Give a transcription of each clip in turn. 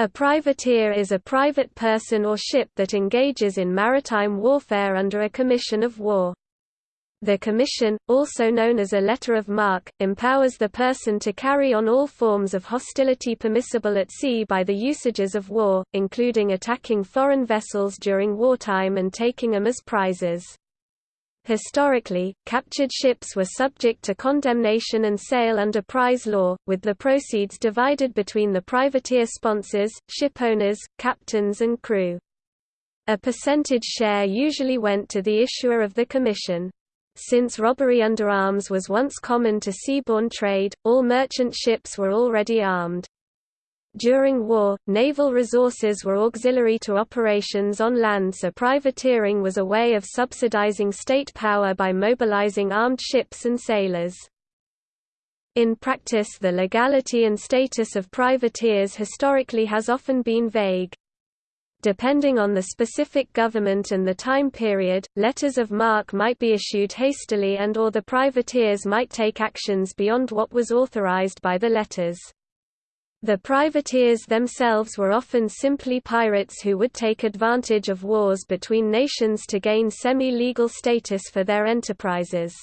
A privateer is a private person or ship that engages in maritime warfare under a commission of war. The commission, also known as a letter of marque, empowers the person to carry on all forms of hostility permissible at sea by the usages of war, including attacking foreign vessels during wartime and taking them as prizes. Historically, captured ships were subject to condemnation and sale under prize law, with the proceeds divided between the privateer sponsors, shipowners, captains and crew. A percentage share usually went to the issuer of the commission. Since robbery under arms was once common to seaborne trade, all merchant ships were already armed. During war, naval resources were auxiliary to operations on land so privateering was a way of subsidizing state power by mobilizing armed ships and sailors. In practice the legality and status of privateers historically has often been vague. Depending on the specific government and the time period, letters of marque might be issued hastily and or the privateers might take actions beyond what was authorized by the letters. The privateers themselves were often simply pirates who would take advantage of wars between nations to gain semi-legal status for their enterprises.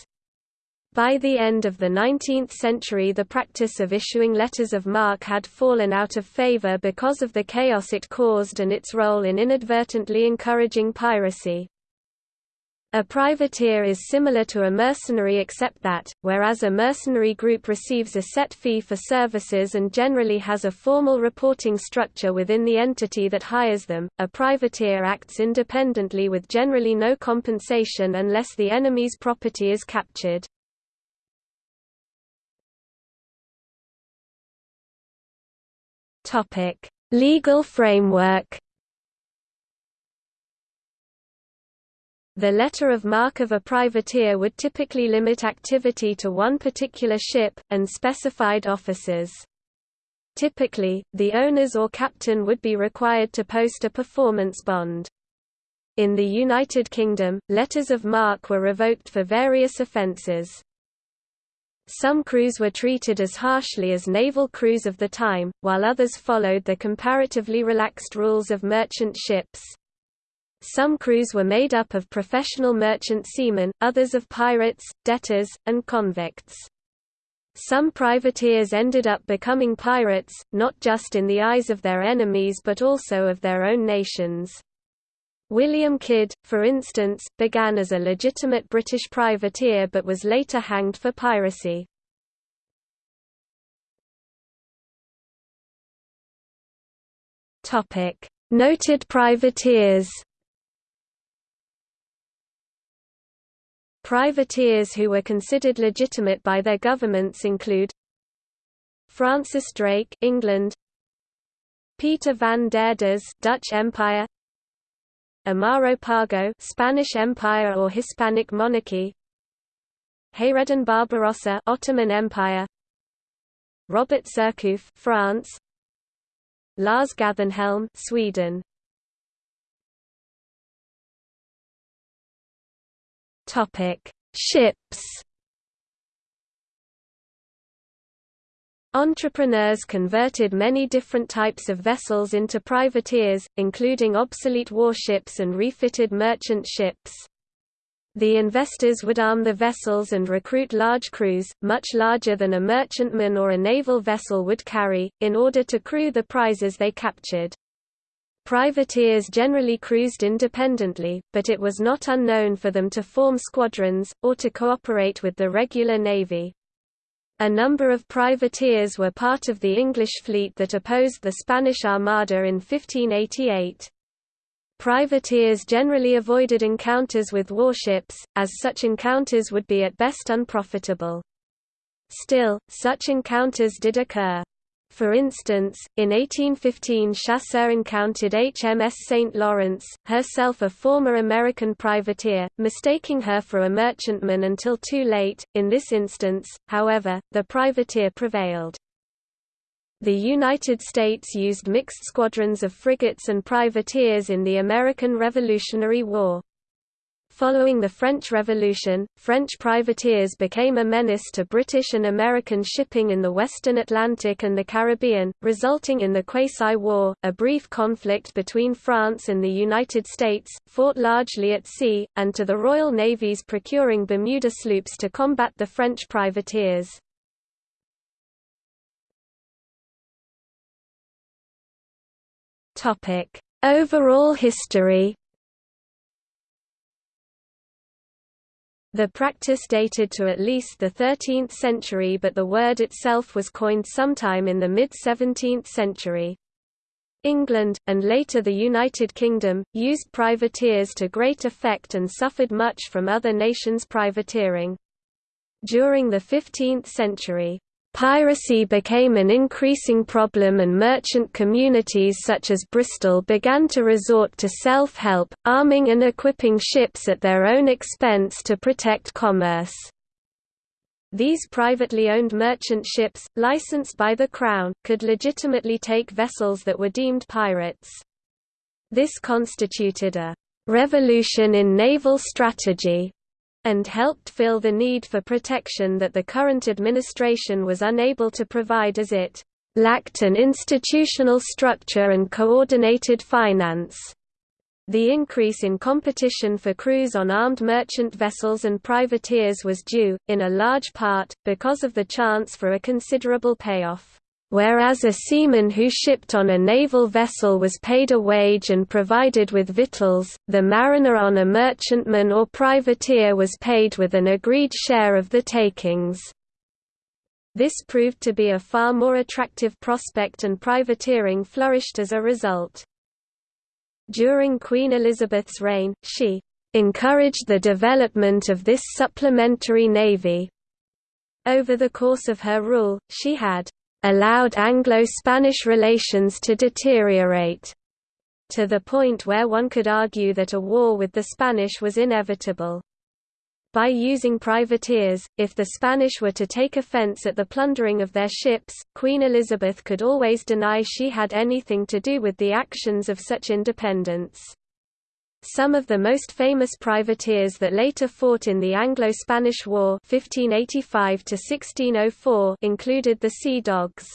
By the end of the 19th century the practice of issuing letters of marque had fallen out of favor because of the chaos it caused and its role in inadvertently encouraging piracy. A privateer is similar to a mercenary except that, whereas a mercenary group receives a set fee for services and generally has a formal reporting structure within the entity that hires them, a privateer acts independently with generally no compensation unless the enemy's property is captured. Legal framework The letter of marque of a privateer would typically limit activity to one particular ship, and specified officers. Typically, the owners or captain would be required to post a performance bond. In the United Kingdom, letters of marque were revoked for various offences. Some crews were treated as harshly as naval crews of the time, while others followed the comparatively relaxed rules of merchant ships. Some crews were made up of professional merchant seamen, others of pirates, debtors, and convicts. Some privateers ended up becoming pirates, not just in the eyes of their enemies but also of their own nations. William Kidd, for instance, began as a legitimate British privateer but was later hanged for piracy. Noted privateers Privateers who were considered legitimate by their governments include Francis Drake, England, Peter van der Does, Dutch Empire, Amaro Pargo, Spanish Empire or Hispanic Monarchy, Hayreddin Barbarossa, Ottoman Empire, Robert Surcouf, France, Lars Gathenhelm, Sweden. Topic: Ships. Entrepreneurs converted many different types of vessels into privateers, including obsolete warships and refitted merchant ships. The investors would arm the vessels and recruit large crews, much larger than a merchantman or a naval vessel would carry, in order to crew the prizes they captured. Privateers generally cruised independently, but it was not unknown for them to form squadrons, or to cooperate with the regular navy. A number of privateers were part of the English fleet that opposed the Spanish Armada in 1588. Privateers generally avoided encounters with warships, as such encounters would be at best unprofitable. Still, such encounters did occur. For instance, in 1815 Chasseur encountered HMS St. Lawrence, herself a former American privateer, mistaking her for a merchantman until too late. In this instance, however, the privateer prevailed. The United States used mixed squadrons of frigates and privateers in the American Revolutionary War. Following the French Revolution, French privateers became a menace to British and American shipping in the western Atlantic and the Caribbean, resulting in the Quasi-War, a brief conflict between France and the United States, fought largely at sea, and to the Royal Navy's procuring Bermuda sloops to combat the French privateers. Overall history The practice dated to at least the 13th century but the word itself was coined sometime in the mid-17th century. England, and later the United Kingdom, used privateers to great effect and suffered much from other nations' privateering. During the 15th century, Piracy became an increasing problem and merchant communities such as Bristol began to resort to self-help, arming and equipping ships at their own expense to protect commerce. These privately owned merchant ships, licensed by the Crown, could legitimately take vessels that were deemed pirates. This constituted a «revolution in naval strategy», and helped fill the need for protection that the current administration was unable to provide as it lacked an institutional structure and coordinated finance. The increase in competition for crews on armed merchant vessels and privateers was due, in a large part, because of the chance for a considerable payoff. Whereas a seaman who shipped on a naval vessel was paid a wage and provided with victuals, the mariner on a merchantman or privateer was paid with an agreed share of the takings. This proved to be a far more attractive prospect and privateering flourished as a result. During Queen Elizabeth's reign, she encouraged the development of this supplementary navy. Over the course of her rule, she had allowed Anglo-Spanish relations to deteriorate to the point where one could argue that a war with the Spanish was inevitable. By using privateers, if the Spanish were to take offense at the plundering of their ships, Queen Elizabeth could always deny she had anything to do with the actions of such independents. Some of the most famous privateers that later fought in the Anglo-Spanish War 1585 included the Sea Dogs.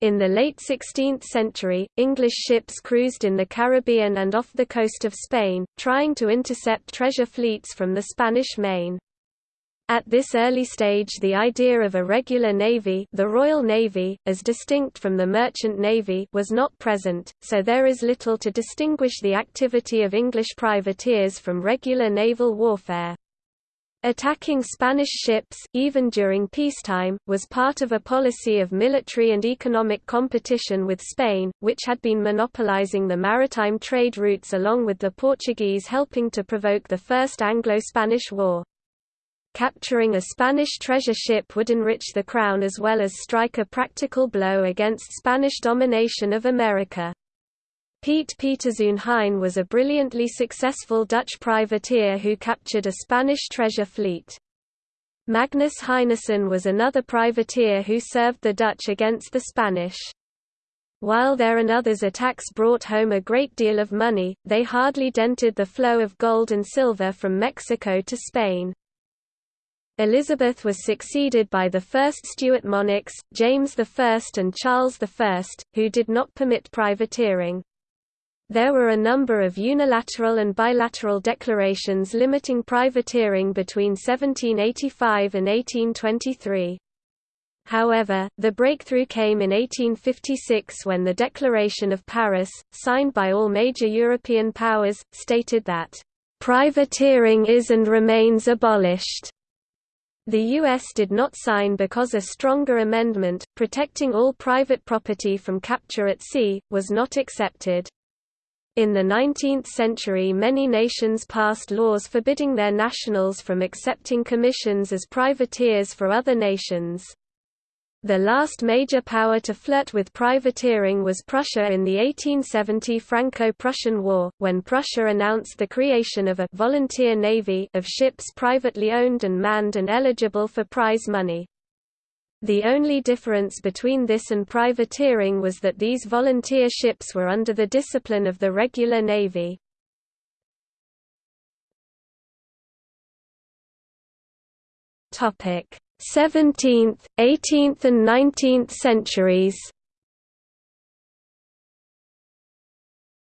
In the late 16th century, English ships cruised in the Caribbean and off the coast of Spain, trying to intercept treasure fleets from the Spanish Main. At this early stage the idea of a regular navy the Royal Navy, as distinct from the Merchant Navy was not present, so there is little to distinguish the activity of English privateers from regular naval warfare. Attacking Spanish ships, even during peacetime, was part of a policy of military and economic competition with Spain, which had been monopolizing the maritime trade routes along with the Portuguese helping to provoke the First Anglo-Spanish War. Capturing a Spanish treasure ship would enrich the Crown as well as strike a practical blow against Spanish domination of America. Piet Pieterszoon Hein was a brilliantly successful Dutch privateer who captured a Spanish treasure fleet. Magnus Heinason was another privateer who served the Dutch against the Spanish. While their and others' attacks brought home a great deal of money, they hardly dented the flow of gold and silver from Mexico to Spain. Elizabeth was succeeded by the first Stuart monarchs, James I and Charles I, who did not permit privateering. There were a number of unilateral and bilateral declarations limiting privateering between 1785 and 1823. However, the breakthrough came in 1856 when the Declaration of Paris, signed by all major European powers, stated that, "...privateering is and remains abolished." The U.S. did not sign because a stronger amendment, protecting all private property from capture at sea, was not accepted. In the 19th century many nations passed laws forbidding their nationals from accepting commissions as privateers for other nations. The last major power to flirt with privateering was Prussia in the 1870 Franco-Prussian War, when Prussia announced the creation of a «volunteer navy» of ships privately owned and manned and eligible for prize money. The only difference between this and privateering was that these volunteer ships were under the discipline of the regular navy. Topic: 17th, 18th and 19th centuries.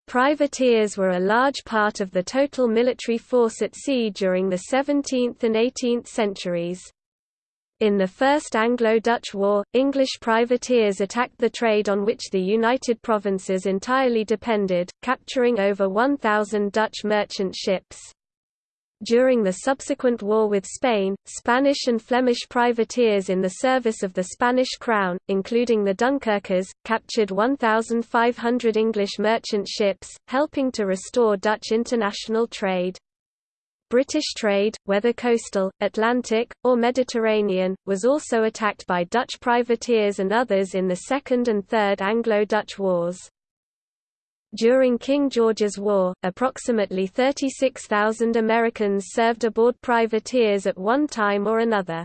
Privateers were a large part of the total military force at sea during the 17th and 18th centuries. In the First Anglo-Dutch War, English privateers attacked the trade on which the United Provinces entirely depended, capturing over 1,000 Dutch merchant ships. During the subsequent war with Spain, Spanish and Flemish privateers in the service of the Spanish crown, including the Dunkirkers, captured 1,500 English merchant ships, helping to restore Dutch international trade. British trade, whether coastal, Atlantic, or Mediterranean, was also attacked by Dutch privateers and others in the Second and Third Anglo-Dutch Wars. During King George's War, approximately 36,000 Americans served aboard privateers at one time or another.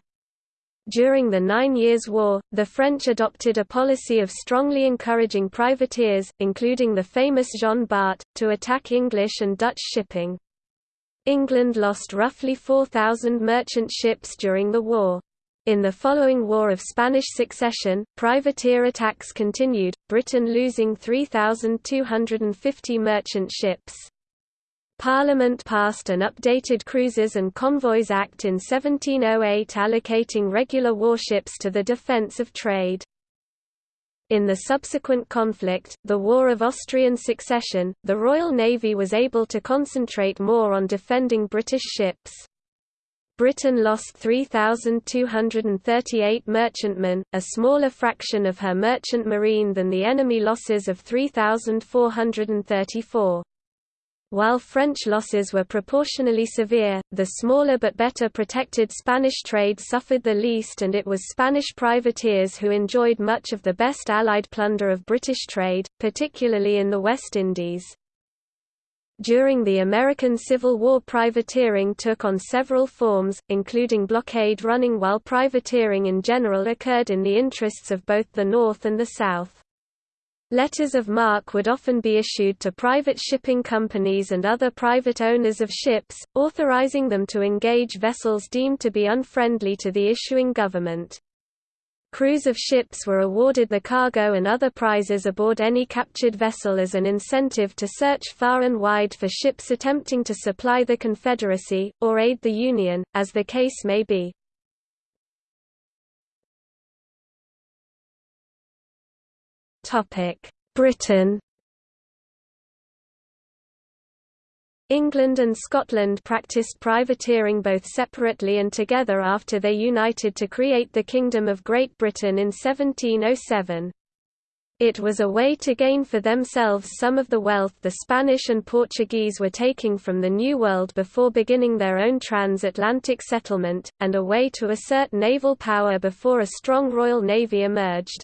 During the Nine Years' War, the French adopted a policy of strongly encouraging privateers, including the famous Jean Bart, to attack English and Dutch shipping. England lost roughly 4,000 merchant ships during the war. In the following War of Spanish Succession, privateer attacks continued, Britain losing 3,250 merchant ships. Parliament passed an updated Cruisers and Convoys Act in 1708 allocating regular warships to the defence of trade. In the subsequent conflict, the War of Austrian Succession, the Royal Navy was able to concentrate more on defending British ships. Britain lost 3,238 merchantmen, a smaller fraction of her merchant marine than the enemy losses of 3,434. While French losses were proportionally severe, the smaller but better protected Spanish trade suffered the least and it was Spanish privateers who enjoyed much of the best Allied plunder of British trade, particularly in the West Indies. During the American Civil War privateering took on several forms, including blockade running while privateering in general occurred in the interests of both the North and the South. Letters of marque would often be issued to private shipping companies and other private owners of ships, authorizing them to engage vessels deemed to be unfriendly to the issuing government. Crews of ships were awarded the cargo and other prizes aboard any captured vessel as an incentive to search far and wide for ships attempting to supply the Confederacy, or aid the Union, as the case may be. Britain England and Scotland practiced privateering both separately and together after they united to create the Kingdom of Great Britain in 1707. It was a way to gain for themselves some of the wealth the Spanish and Portuguese were taking from the New World before beginning their own transatlantic settlement, and a way to assert naval power before a strong Royal Navy emerged.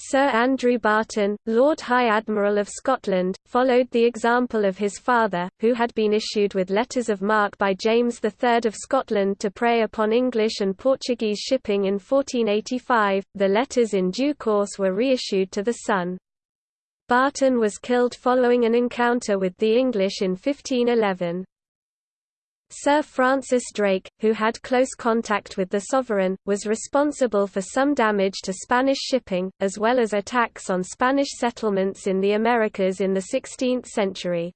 Sir Andrew Barton, Lord High Admiral of Scotland, followed the example of his father, who had been issued with letters of marque by James III of Scotland to prey upon English and Portuguese shipping in 1485. The letters in due course were reissued to the Sun. Barton was killed following an encounter with the English in 1511. Sir Francis Drake, who had close contact with the sovereign, was responsible for some damage to Spanish shipping, as well as attacks on Spanish settlements in the Americas in the 16th century.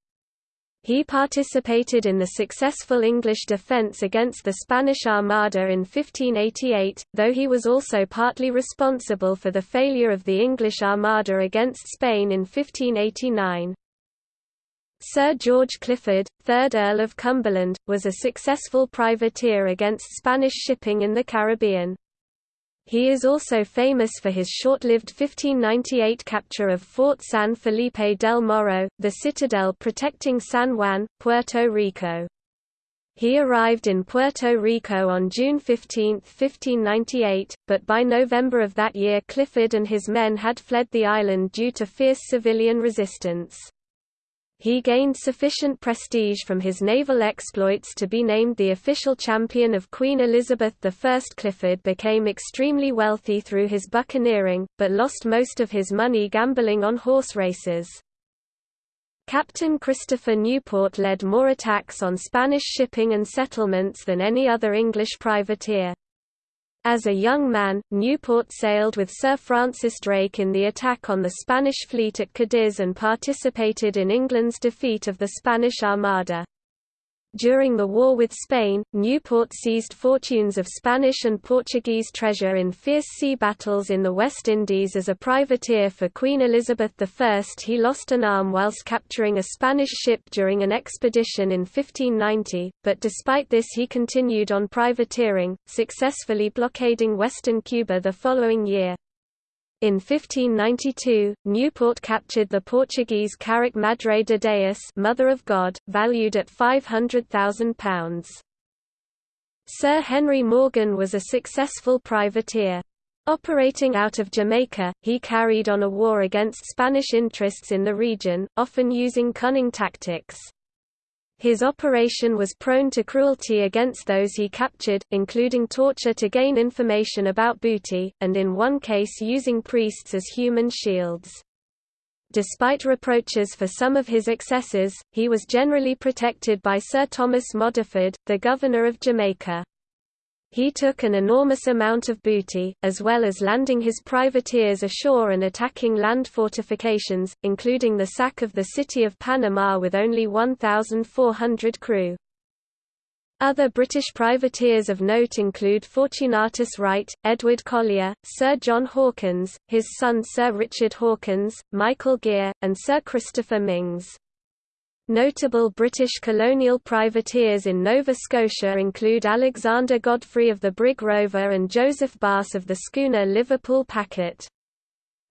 He participated in the successful English defence against the Spanish Armada in 1588, though he was also partly responsible for the failure of the English Armada against Spain in 1589. Sir George Clifford, 3rd Earl of Cumberland, was a successful privateer against Spanish shipping in the Caribbean. He is also famous for his short-lived 1598 capture of Fort San Felipe del Morro, the citadel protecting San Juan, Puerto Rico. He arrived in Puerto Rico on June 15, 1598, but by November of that year Clifford and his men had fled the island due to fierce civilian resistance. He gained sufficient prestige from his naval exploits to be named the official champion of Queen Elizabeth I. Clifford became extremely wealthy through his buccaneering, but lost most of his money gambling on horse races. Captain Christopher Newport led more attacks on Spanish shipping and settlements than any other English privateer. As a young man, Newport sailed with Sir Francis Drake in the attack on the Spanish fleet at Cadiz and participated in England's defeat of the Spanish Armada. During the war with Spain, Newport seized fortunes of Spanish and Portuguese treasure in fierce sea battles in the West Indies as a privateer for Queen Elizabeth I. He lost an arm whilst capturing a Spanish ship during an expedition in 1590, but despite this he continued on privateering, successfully blockading western Cuba the following year. In 1592, Newport captured the Portuguese carrack Madre de Deus Mother of God, valued at £500,000. Sir Henry Morgan was a successful privateer. Operating out of Jamaica, he carried on a war against Spanish interests in the region, often using cunning tactics. His operation was prone to cruelty against those he captured, including torture to gain information about booty, and in one case using priests as human shields. Despite reproaches for some of his excesses, he was generally protected by Sir Thomas Modyford, the governor of Jamaica. He took an enormous amount of booty, as well as landing his privateers ashore and attacking land fortifications, including the sack of the city of Panama with only 1,400 crew. Other British privateers of note include Fortunatus Wright, Edward Collier, Sir John Hawkins, his son Sir Richard Hawkins, Michael Geare, and Sir Christopher Myngs. Notable British colonial privateers in Nova Scotia include Alexander Godfrey of the brig Rover and Joseph Bass of the schooner Liverpool Packet.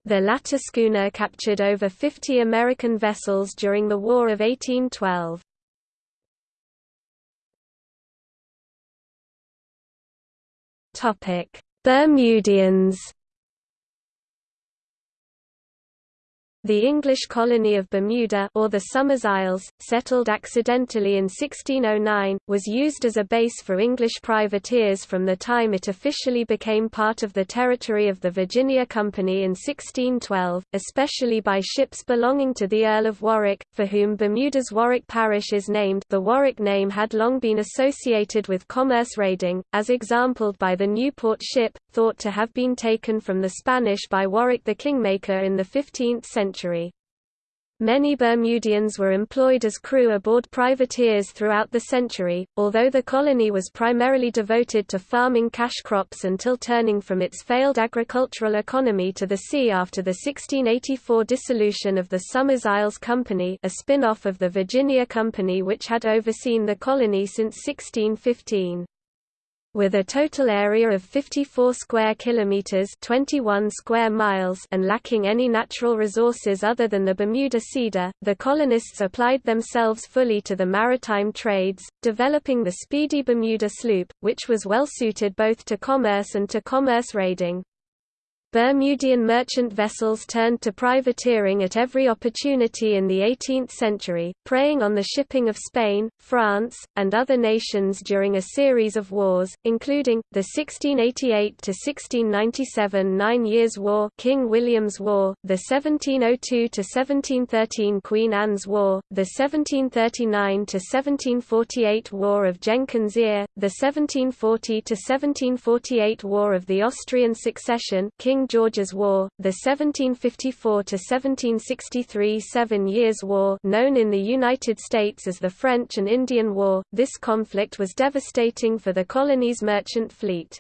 The latter schooner captured over 50 American vessels during the War of 1812. Bermudians The English colony of Bermuda or the Somers Isles, settled accidentally in 1609, was used as a base for English privateers from the time it officially became part of the territory of the Virginia Company in 1612, especially by ships belonging to the Earl of Warwick, for whom Bermuda's Warwick Parish is named. The Warwick name had long been associated with commerce raiding, as exampled by the Newport ship, thought to have been taken from the Spanish by Warwick the Kingmaker in the 15th century. Many Bermudians were employed as crew aboard privateers throughout the century, although the colony was primarily devoted to farming cash crops until turning from its failed agricultural economy to the sea after the 1684 dissolution of the Somers Isles Company a spin-off of the Virginia Company which had overseen the colony since 1615. With a total area of 54 square kilometers, 21 square miles, and lacking any natural resources other than the Bermuda cedar, the colonists applied themselves fully to the maritime trades, developing the speedy Bermuda sloop, which was well suited both to commerce and to commerce raiding. Bermudian merchant vessels turned to privateering at every opportunity in the 18th century, preying on the shipping of Spain, France, and other nations during a series of wars, including, the 1688–1697 Nine Years' War King William's War, the 1702–1713 Queen Anne's War, the 1739–1748 War of Jenkins' Ear, the 1740–1748 War of the Austrian Succession King King George's War, the 1754–1763 Seven Years' War known in the United States as the French and Indian War, this conflict was devastating for the colony's merchant fleet.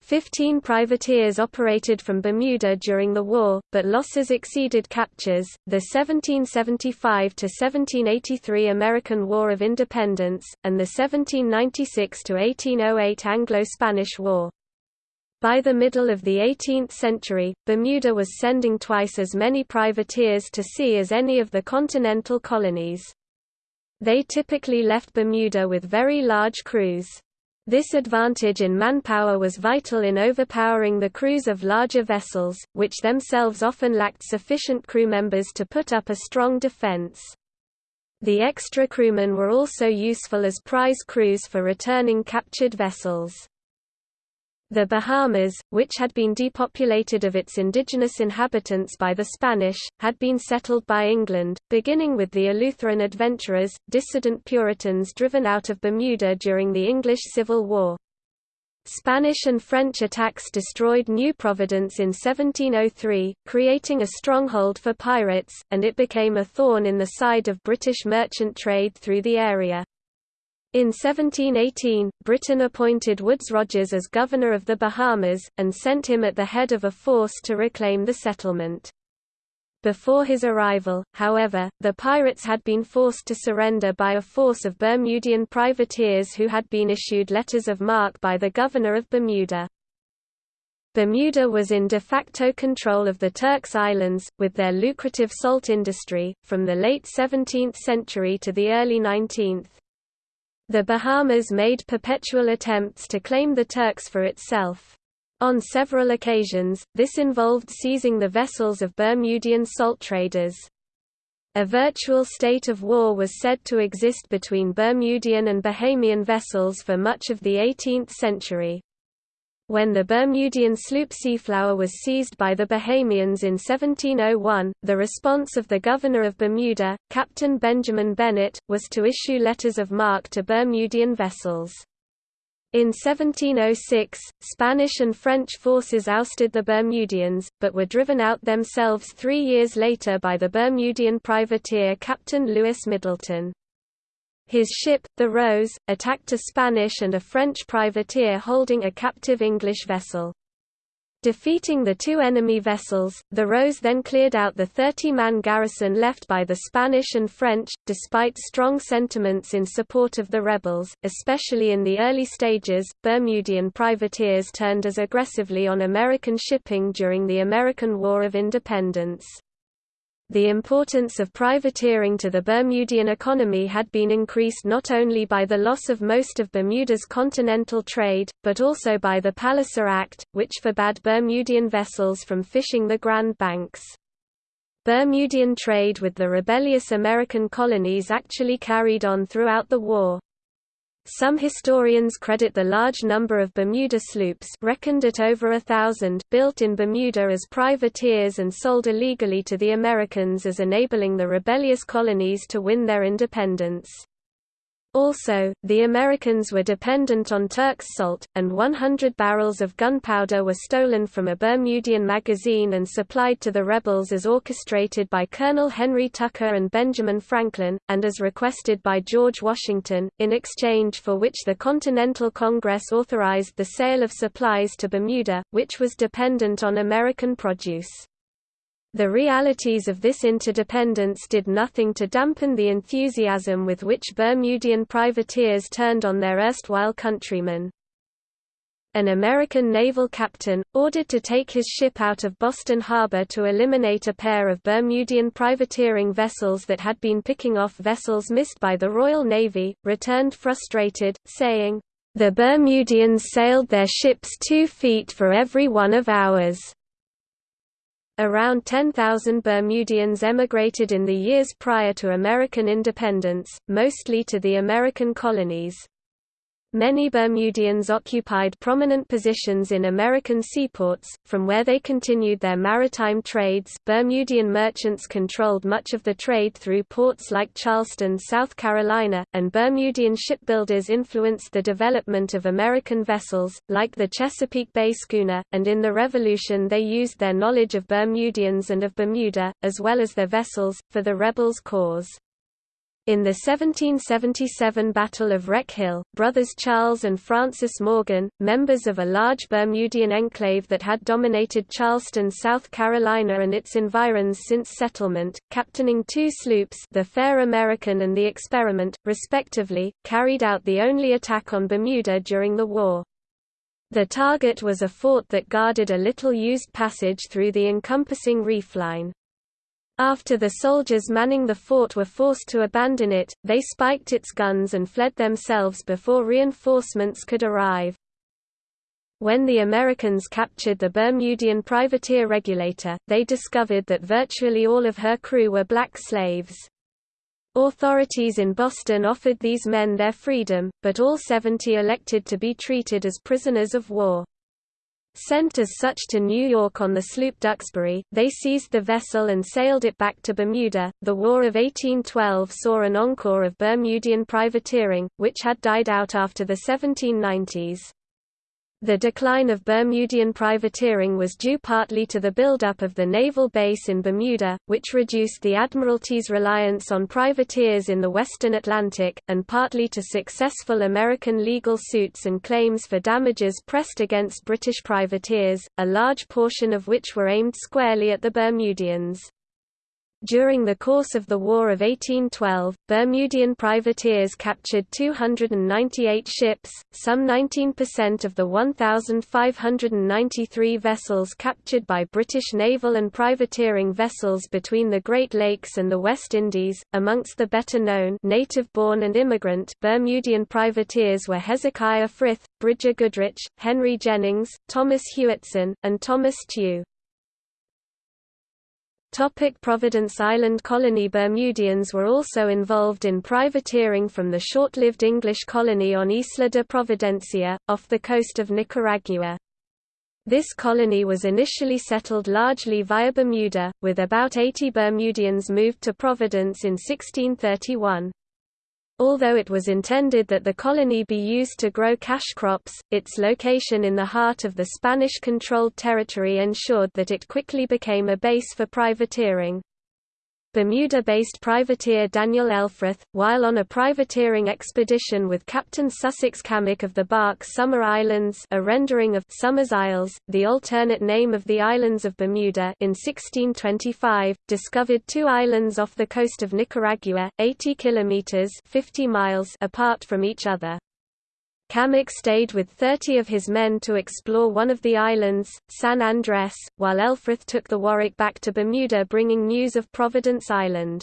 Fifteen privateers operated from Bermuda during the war, but losses exceeded captures. The 1775 1783 American War of Independence, and the 1796 1808 Anglo Spanish War. By the middle of the 18th century, Bermuda was sending twice as many privateers to sea as any of the continental colonies. They typically left Bermuda with very large crews. This advantage in manpower was vital in overpowering the crews of larger vessels, which themselves often lacked sufficient crew members to put up a strong defense. The extra crewmen were also useful as prize crews for returning captured vessels. The Bahamas, which had been depopulated of its indigenous inhabitants by the Spanish, had been settled by England, beginning with the Eleutheran adventurers, dissident Puritans driven out of Bermuda during the English Civil War. Spanish and French attacks destroyed New Providence in 1703, creating a stronghold for pirates, and it became a thorn in the side of British merchant trade through the area. In 1718, Britain appointed Woodes Rogers as governor of the Bahamas, and sent him at the head of a force to reclaim the settlement. Before his arrival, however, the pirates had been forced to surrender by a force of Bermudian privateers who had been issued letters of marque by the governor of Bermuda. Bermuda was in de facto control of the Turks Islands, with their lucrative salt industry, from the late 17th century to the early 19th. The Bahamas made perpetual attempts to claim the Turks for itself. On several occasions, this involved seizing the vessels of Bermudian salt traders. A virtual state of war was said to exist between Bermudian and Bahamian vessels for much of the 18th century. When the Bermudian sloop Seaflower was seized by the Bahamians in 1701, the response of the governor of Bermuda, Captain Benjamin Bennett, was to issue letters of marque to Bermudian vessels. In 1706, Spanish and French forces ousted the Bermudians, but were driven out themselves three years later by the Bermudian privateer Captain Louis Middleton. His ship, the Rose, attacked a Spanish and a French privateer holding a captive English vessel. Defeating the two enemy vessels, the Rose then cleared out the 30-man garrison left by the Spanish and French, despite strong sentiments in support of the rebels, especially in the early stages. Bermudian privateers turned as aggressively on American shipping during the American War of Independence. The importance of privateering to the Bermudian economy had been increased not only by the loss of most of Bermuda's continental trade, but also by the Palliser Act, which forbade Bermudian vessels from fishing the Grand Banks. Bermudian trade with the rebellious American colonies actually carried on throughout the war. Some historians credit the large number of Bermuda sloops reckoned at over a thousand built in Bermuda as privateers and sold illegally to the Americans as enabling the rebellious colonies to win their independence. Also, the Americans were dependent on Turks salt, and 100 barrels of gunpowder were stolen from a Bermudian magazine and supplied to the rebels as orchestrated by Colonel Henry Tucker and Benjamin Franklin, and as requested by George Washington, in exchange for which the Continental Congress authorized the sale of supplies to Bermuda, which was dependent on American produce. The realities of this interdependence did nothing to dampen the enthusiasm with which Bermudian privateers turned on their erstwhile countrymen. An American naval captain, ordered to take his ship out of Boston Harbor to eliminate a pair of Bermudian privateering vessels that had been picking off vessels missed by the Royal Navy, returned frustrated, saying, "The Bermudians sailed their ships two feet for every one of ours." Around 10,000 Bermudians emigrated in the years prior to American independence, mostly to the American colonies. Many Bermudians occupied prominent positions in American seaports, from where they continued their maritime trades. Bermudian merchants controlled much of the trade through ports like Charleston, South Carolina, and Bermudian shipbuilders influenced the development of American vessels, like the Chesapeake Bay schooner, and in the Revolution they used their knowledge of Bermudians and of Bermuda, as well as their vessels, for the rebels' cause. In the 1777 Battle of Wreck Hill, brothers Charles and Francis Morgan, members of a large Bermudian enclave that had dominated Charleston, South Carolina and its environs since settlement, captaining two sloops the Fair American and the Experiment, respectively, carried out the only attack on Bermuda during the war. The target was a fort that guarded a little used passage through the encompassing reef line. After the soldiers manning the fort were forced to abandon it, they spiked its guns and fled themselves before reinforcements could arrive. When the Americans captured the Bermudian privateer Regulator, they discovered that virtually all of her crew were black slaves. Authorities in Boston offered these men their freedom, but all 70 elected to be treated as prisoners of war. Sent as such to New York on the sloop Duxbury, they seized the vessel and sailed it back to Bermuda. The War of 1812 saw an encore of Bermudian privateering, which had died out after the 1790s. The decline of Bermudian privateering was due partly to the buildup of the naval base in Bermuda, which reduced the Admiralty's reliance on privateers in the western Atlantic, and partly to successful American legal suits and claims for damages pressed against British privateers, a large portion of which were aimed squarely at the Bermudians. During the course of the War of 1812, Bermudian privateers captured 298 ships, some 19% of the 1,593 vessels captured by British naval and privateering vessels between the Great Lakes and the West Indies. Amongst the better known native-born and immigrant Bermudian privateers were Hezekiah Frith, Bridger Goodrich, Henry Jennings, Thomas Hewitson, and Thomas Tew. Topic Providence Island colony Bermudians were also involved in privateering from the short-lived English colony on Isla de Providencia, off the coast of Nicaragua. This colony was initially settled largely via Bermuda, with about 80 Bermudians moved to Providence in 1631. Although it was intended that the colony be used to grow cash crops, its location in the heart of the Spanish-controlled territory ensured that it quickly became a base for privateering. Bermuda-based privateer Daniel Elfrith, while on a privateering expedition with Captain Sussex Cammack of the bark Summer Islands a rendering of Summer's Isles, the alternate name of the islands of Bermuda in 1625, discovered two islands off the coast of Nicaragua, 80 kilometers 50 miles apart from each other. Cammack stayed with 30 of his men to explore one of the islands, San Andres, while Elfrith took the Warwick back to Bermuda bringing news of Providence Island.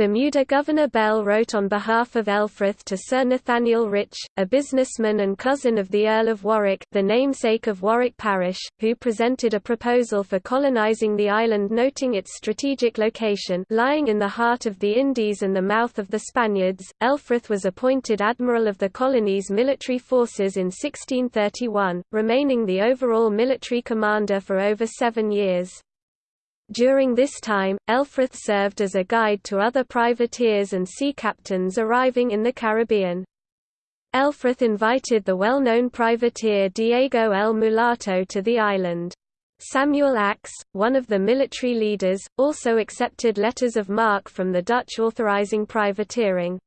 Bermuda Governor Bell wrote on behalf of Elfrith to Sir Nathaniel Rich, a businessman and cousin of the Earl of Warwick the namesake of Warwick Parish, who presented a proposal for colonizing the island noting its strategic location lying in the heart of the Indies and the mouth of the Spaniards. Elfrith was appointed admiral of the colony's military forces in 1631, remaining the overall military commander for over seven years. During this time, Elfrith served as a guide to other privateers and sea captains arriving in the Caribbean. Elfrith invited the well-known privateer Diego el Mulato to the island. Samuel Axe, one of the military leaders, also accepted letters of marque from the Dutch authorizing privateering.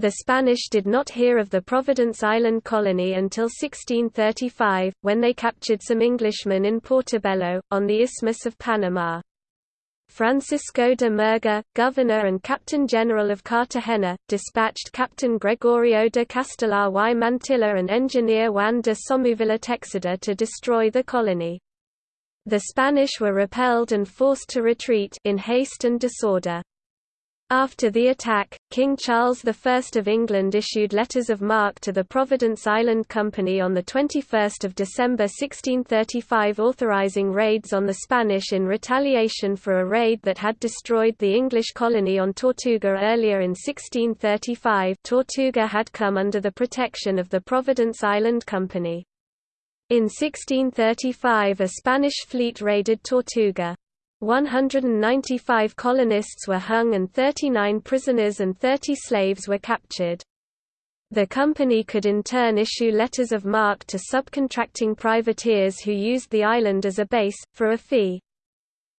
The Spanish did not hear of the Providence Island colony until 1635, when they captured some Englishmen in Portobello, on the Isthmus of Panama. Francisco de Murga, governor and captain general of Cartagena, dispatched Captain Gregorio de Castelar y Mantilla and engineer Juan de Somuvilla Texada to destroy the colony. The Spanish were repelled and forced to retreat in haste and disorder. After the attack, King Charles I of England issued letters of marque to the Providence Island Company on 21 December 1635 authorizing raids on the Spanish in retaliation for a raid that had destroyed the English colony on Tortuga earlier in 1635 Tortuga had come under the protection of the Providence Island Company. In 1635 a Spanish fleet raided Tortuga. 195 colonists were hung and 39 prisoners and 30 slaves were captured. The company could in turn issue letters of marque to subcontracting privateers who used the island as a base, for a fee.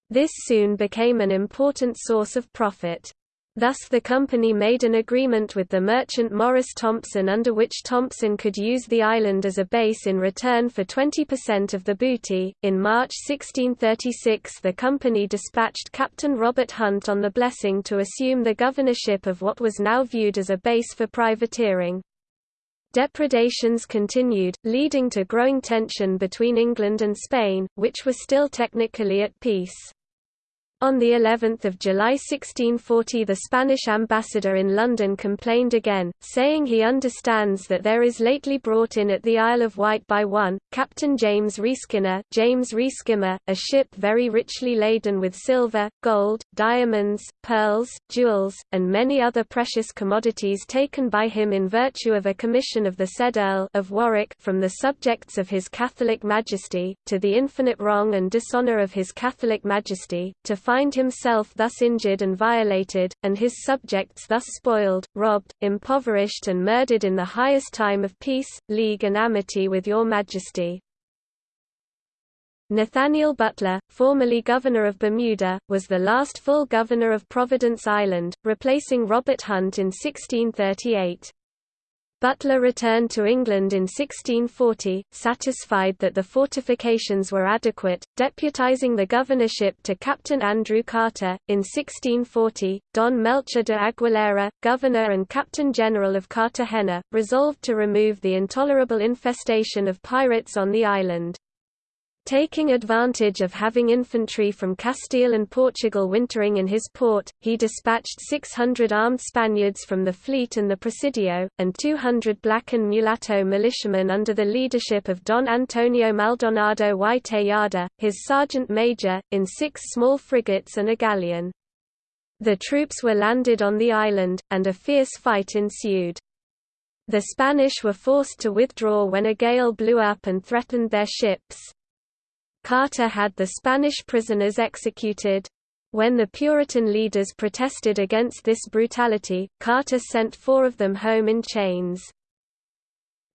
This soon became an important source of profit. Thus the company made an agreement with the merchant Maurice Thompson under which Thompson could use the island as a base in return for 20% of the booty. In March 1636 the company dispatched Captain Robert Hunt on the Blessing to assume the governorship of what was now viewed as a base for privateering. Depredations continued, leading to growing tension between England and Spain, which were still technically at peace. On the 11th of July 1640 the Spanish ambassador in London complained again, saying he understands that there is lately brought in at the Isle of Wight by one, Captain James Reeskinner James Reeskimmer, a ship very richly laden with silver, gold, diamonds, pearls, jewels, and many other precious commodities taken by him in virtue of a commission of the said Earl of Warwick from the subjects of his Catholic Majesty, to the infinite wrong and dishonour of his Catholic Majesty, to find himself thus injured and violated, and his subjects thus spoiled, robbed, impoverished and murdered in the highest time of peace, league and amity with your Majesty. Nathaniel Butler, formerly governor of Bermuda, was the last full governor of Providence Island, replacing Robert Hunt in 1638. Butler returned to England in 1640, satisfied that the fortifications were adequate, deputizing the governorship to Captain Andrew Carter. In 1640, Don Melchor de Aguilera, governor and captain general of Cartagena, resolved to remove the intolerable infestation of pirates on the island. Taking advantage of having infantry from Castile and Portugal wintering in his port, he dispatched 600 armed Spaniards from the fleet and the Presidio, and 200 black and mulatto militiamen under the leadership of Don Antonio Maldonado y Tejada, his sergeant major, in six small frigates and a galleon. The troops were landed on the island, and a fierce fight ensued. The Spanish were forced to withdraw when a gale blew up and threatened their ships. Carter had the Spanish prisoners executed. When the Puritan leaders protested against this brutality, Carter sent four of them home in chains.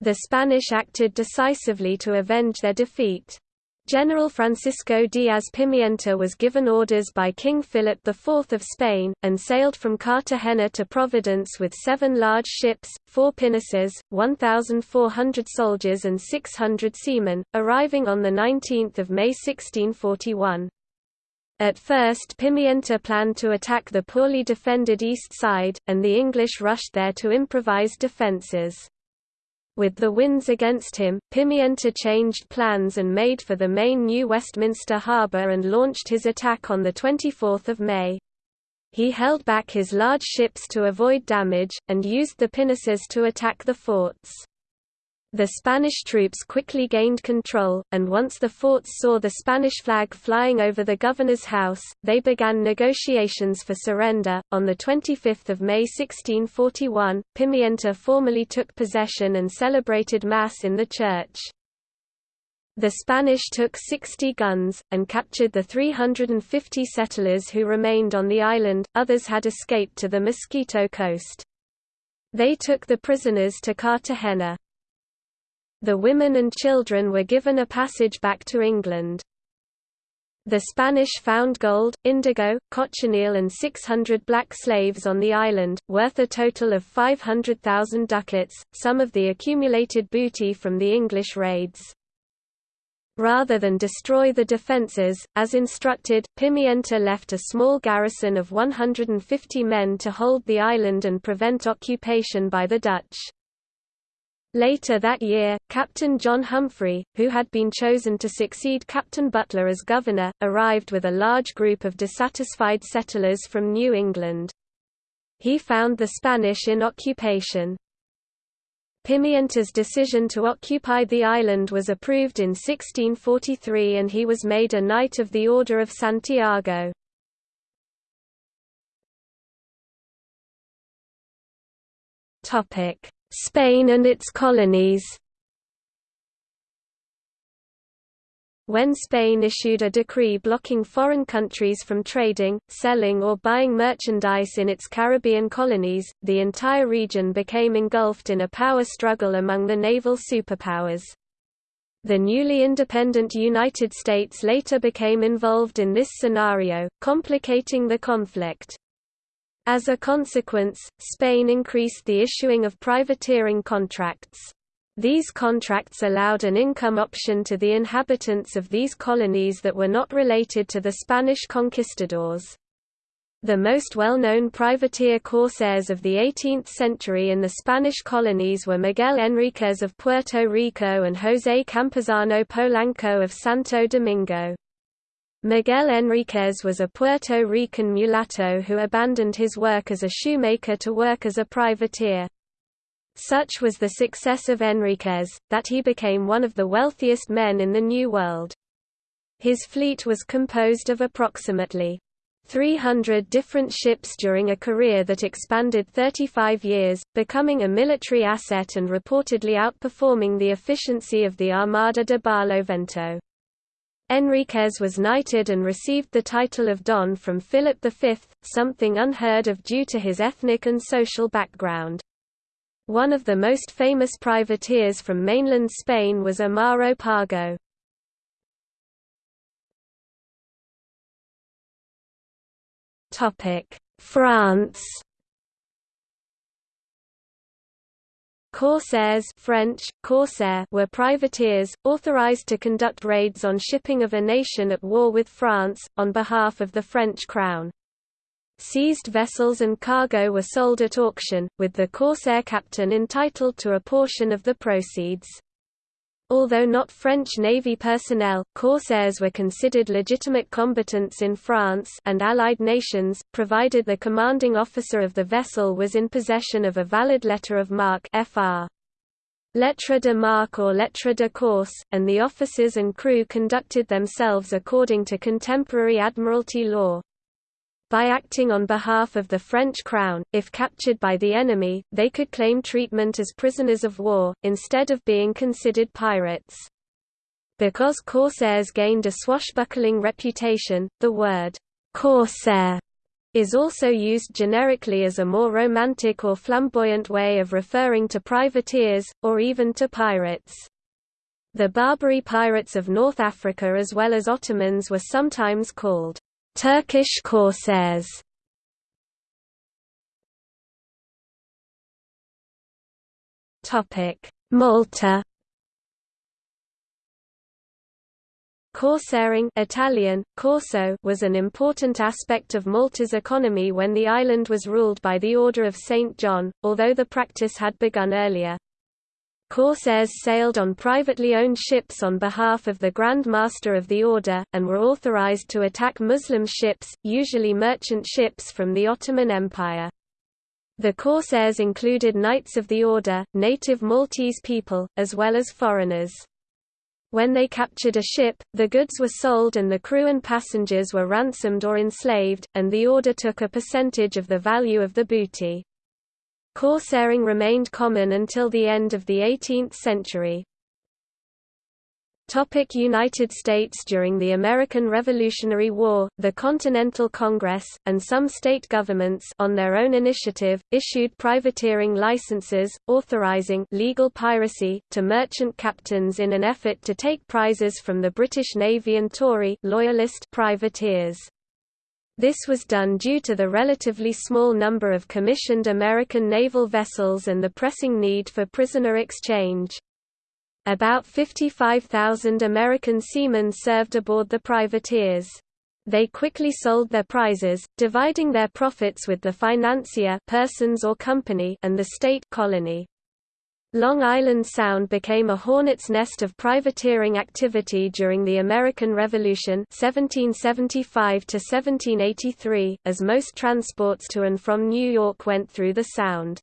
The Spanish acted decisively to avenge their defeat. General Francisco Diaz Pimienta was given orders by King Philip IV of Spain, and sailed from Cartagena to Providence with seven large ships, four pinnaces, 1,400 soldiers and 600 seamen, arriving on 19 May 1641. At first Pimienta planned to attack the poorly defended east side, and the English rushed there to improvise defences. With the winds against him, Pimienta changed plans and made for the main New Westminster harbour and launched his attack on 24 May. He held back his large ships to avoid damage, and used the pinnaces to attack the forts. The Spanish troops quickly gained control, and once the forts saw the Spanish flag flying over the governor's house, they began negotiations for surrender. On 25 May 1641, Pimienta formally took possession and celebrated Mass in the church. The Spanish took 60 guns, and captured the 350 settlers who remained on the island, others had escaped to the Mosquito Coast. They took the prisoners to Cartagena. The women and children were given a passage back to England. The Spanish found gold, indigo, cochineal and 600 black slaves on the island, worth a total of 500,000 ducats, some of the accumulated booty from the English raids. Rather than destroy the defences, as instructed, Pimienta left a small garrison of 150 men to hold the island and prevent occupation by the Dutch. Later that year, Captain John Humphrey, who had been chosen to succeed Captain Butler as governor, arrived with a large group of dissatisfied settlers from New England. He found the Spanish in occupation. Pimienta's decision to occupy the island was approved in 1643 and he was made a Knight of the Order of Santiago. Topic Spain and its colonies When Spain issued a decree blocking foreign countries from trading, selling or buying merchandise in its Caribbean colonies, the entire region became engulfed in a power struggle among the naval superpowers. The newly independent United States later became involved in this scenario, complicating the conflict. As a consequence, Spain increased the issuing of privateering contracts. These contracts allowed an income option to the inhabitants of these colonies that were not related to the Spanish conquistadors. The most well-known privateer corsairs of the 18th century in the Spanish colonies were Miguel Enríquez of Puerto Rico and José Campuzano Polanco of Santo Domingo. Miguel Enriquez was a Puerto Rican mulatto who abandoned his work as a shoemaker to work as a privateer. Such was the success of Enriquez, that he became one of the wealthiest men in the New World. His fleet was composed of approximately 300 different ships during a career that expanded 35 years, becoming a military asset and reportedly outperforming the efficiency of the Armada de Barlovento. Enriquez was knighted and received the title of Don from Philip V, something unheard of due to his ethnic and social background. One of the most famous privateers from mainland Spain was Amaro Pargo. France Corsairs French, corsair were privateers, authorized to conduct raids on shipping of a nation at war with France, on behalf of the French crown. Seized vessels and cargo were sold at auction, with the corsair captain entitled to a portion of the proceeds. Although not French Navy personnel, corsairs were considered legitimate combatants in France and Allied nations, provided the commanding officer of the vessel was in possession of a valid letter of marque FR. Lettre de marque or lettre de corse, and the officers and crew conducted themselves according to contemporary Admiralty law. By acting on behalf of the French crown, if captured by the enemy, they could claim treatment as prisoners of war, instead of being considered pirates. Because corsairs gained a swashbuckling reputation, the word «corsair» is also used generically as a more romantic or flamboyant way of referring to privateers, or even to pirates. The Barbary pirates of North Africa as well as Ottomans were sometimes called Turkish corsairs Malta Corsairing Italian, corso was an important aspect of Malta's economy when the island was ruled by the Order of St. John, although the practice had begun earlier. Corsairs sailed on privately owned ships on behalf of the Grand Master of the Order, and were authorized to attack Muslim ships, usually merchant ships from the Ottoman Empire. The Corsairs included Knights of the Order, native Maltese people, as well as foreigners. When they captured a ship, the goods were sold and the crew and passengers were ransomed or enslaved, and the Order took a percentage of the value of the booty. Corsairing remained common until the end of the 18th century. United States During the American Revolutionary War, the Continental Congress, and some state governments on their own initiative, issued privateering licenses, authorizing legal piracy, to merchant captains in an effort to take prizes from the British Navy and Tory loyalist privateers. This was done due to the relatively small number of commissioned American naval vessels and the pressing need for prisoner exchange. About 55,000 American seamen served aboard the privateers. They quickly sold their prizes, dividing their profits with the financier persons or company and the state colony. Long Island Sound became a hornet's nest of privateering activity during the American Revolution 1775 1783 as most transports to and from New York went through the Sound.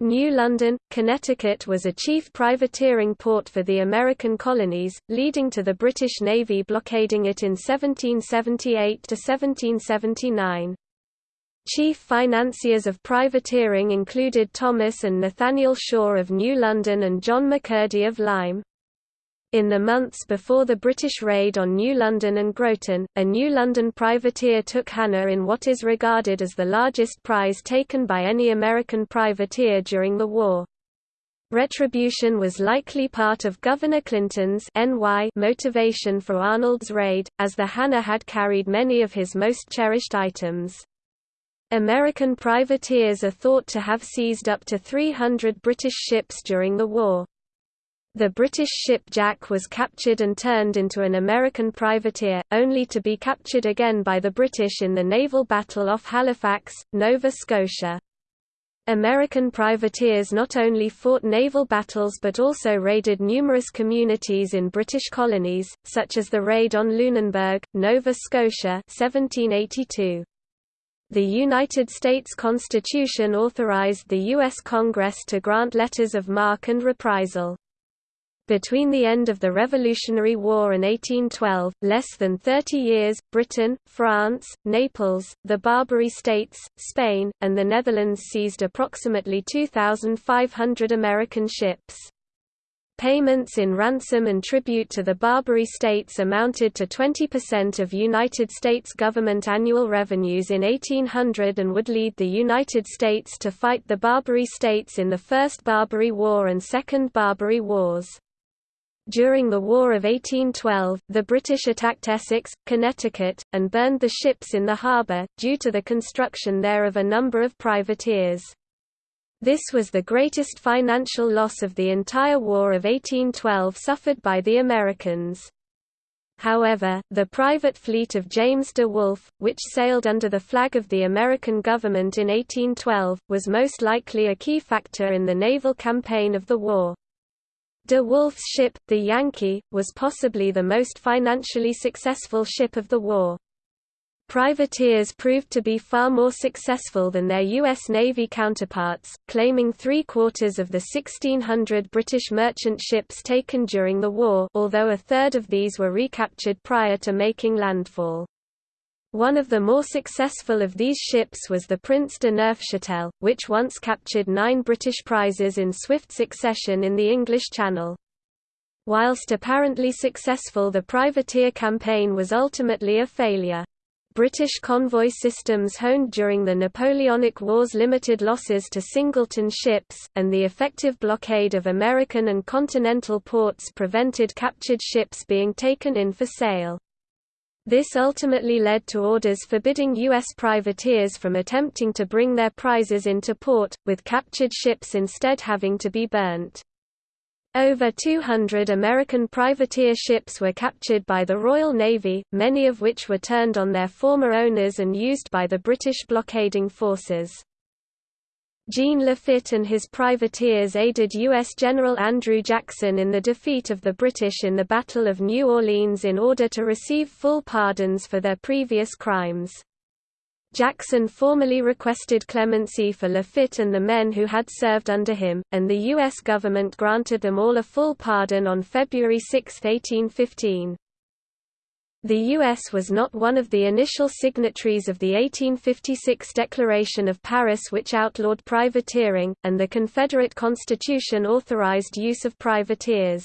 New London, Connecticut was a chief privateering port for the American colonies, leading to the British Navy blockading it in 1778–1779. Chief financiers of privateering included Thomas and Nathaniel Shaw of New London and John McCurdy of Lyme. In the months before the British raid on New London and Groton, a New London privateer took Hannah in what is regarded as the largest prize taken by any American privateer during the war. Retribution was likely part of Governor Clinton's NY motivation for Arnold's raid, as the Hannah had carried many of his most cherished items. American privateers are thought to have seized up to 300 British ships during the war. The British ship Jack was captured and turned into an American privateer, only to be captured again by the British in the naval battle off Halifax, Nova Scotia. American privateers not only fought naval battles but also raided numerous communities in British colonies, such as the raid on Lunenburg, Nova Scotia 1782. The United States Constitution authorized the U.S. Congress to grant letters of marque and reprisal. Between the end of the Revolutionary War and 1812, less than 30 years, Britain, France, Naples, the Barbary States, Spain, and the Netherlands seized approximately 2,500 American ships. Payments in ransom and tribute to the Barbary states amounted to 20% of United States government annual revenues in 1800 and would lead the United States to fight the Barbary states in the First Barbary War and Second Barbary Wars. During the War of 1812, the British attacked Essex, Connecticut, and burned the ships in the harbour, due to the construction there of a number of privateers. This was the greatest financial loss of the entire War of 1812 suffered by the Americans. However, the private fleet of James de Wolf, which sailed under the flag of the American government in 1812, was most likely a key factor in the naval campaign of the war. De Wolf's ship, the Yankee, was possibly the most financially successful ship of the war. Privateers proved to be far more successful than their U.S. Navy counterparts, claiming three-quarters of the 1,600 British merchant ships taken during the war although a third of these were recaptured prior to making landfall. One of the more successful of these ships was the Prince de Neufchâtel, which once captured nine British prizes in swift succession in the English Channel. Whilst apparently successful the privateer campaign was ultimately a failure. British convoy systems honed during the Napoleonic Wars limited losses to singleton ships, and the effective blockade of American and continental ports prevented captured ships being taken in for sale. This ultimately led to orders forbidding U.S. privateers from attempting to bring their prizes into port, with captured ships instead having to be burnt. Over 200 American privateer ships were captured by the Royal Navy, many of which were turned on their former owners and used by the British blockading forces. Jean Lafitte and his privateers aided U.S. General Andrew Jackson in the defeat of the British in the Battle of New Orleans in order to receive full pardons for their previous crimes. Jackson formally requested clemency for Lafitte and the men who had served under him, and the U.S. government granted them all a full pardon on February 6, 1815. The U.S. was not one of the initial signatories of the 1856 Declaration of Paris which outlawed privateering, and the Confederate Constitution authorized use of privateers.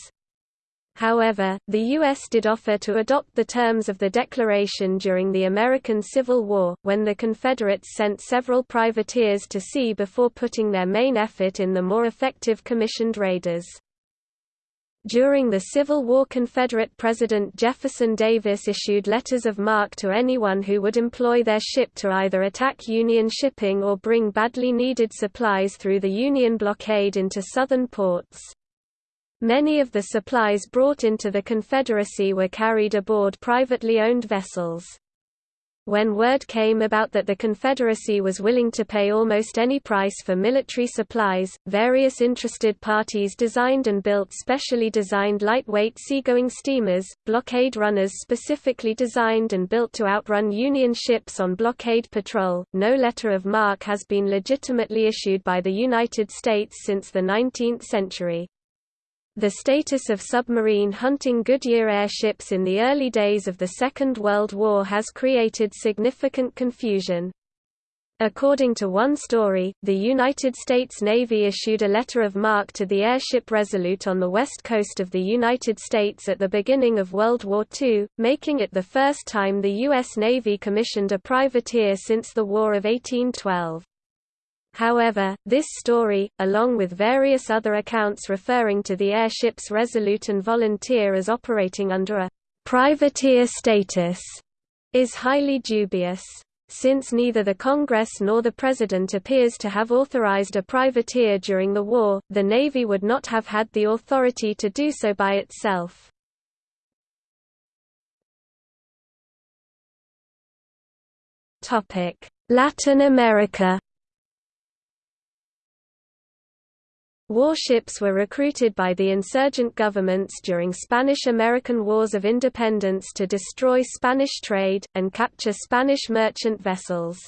However, the U.S. did offer to adopt the terms of the declaration during the American Civil War, when the Confederates sent several privateers to sea before putting their main effort in the more effective commissioned raiders. During the Civil War Confederate President Jefferson Davis issued letters of marque to anyone who would employ their ship to either attack Union shipping or bring badly needed supplies through the Union blockade into southern ports. Many of the supplies brought into the Confederacy were carried aboard privately owned vessels. When word came about that the Confederacy was willing to pay almost any price for military supplies, various interested parties designed and built specially designed lightweight seagoing steamers, blockade runners specifically designed and built to outrun Union ships on blockade patrol. No letter of marque has been legitimately issued by the United States since the 19th century. The status of submarine hunting Goodyear airships in the early days of the Second World War has created significant confusion. According to one story, the United States Navy issued a letter of marque to the airship Resolute on the west coast of the United States at the beginning of World War II, making it the first time the U.S. Navy commissioned a privateer since the War of 1812. However, this story, along with various other accounts referring to the airships Resolute and Volunteer as operating under a privateer status, is highly dubious. Since neither the Congress nor the President appears to have authorized a privateer during the war, the Navy would not have had the authority to do so by itself. Latin America Warships were recruited by the insurgent governments during Spanish–American Wars of Independence to destroy Spanish trade, and capture Spanish merchant vessels.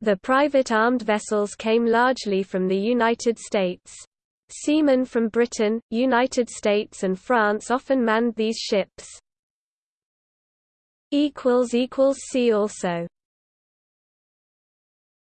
The private armed vessels came largely from the United States. Seamen from Britain, United States and France often manned these ships. See also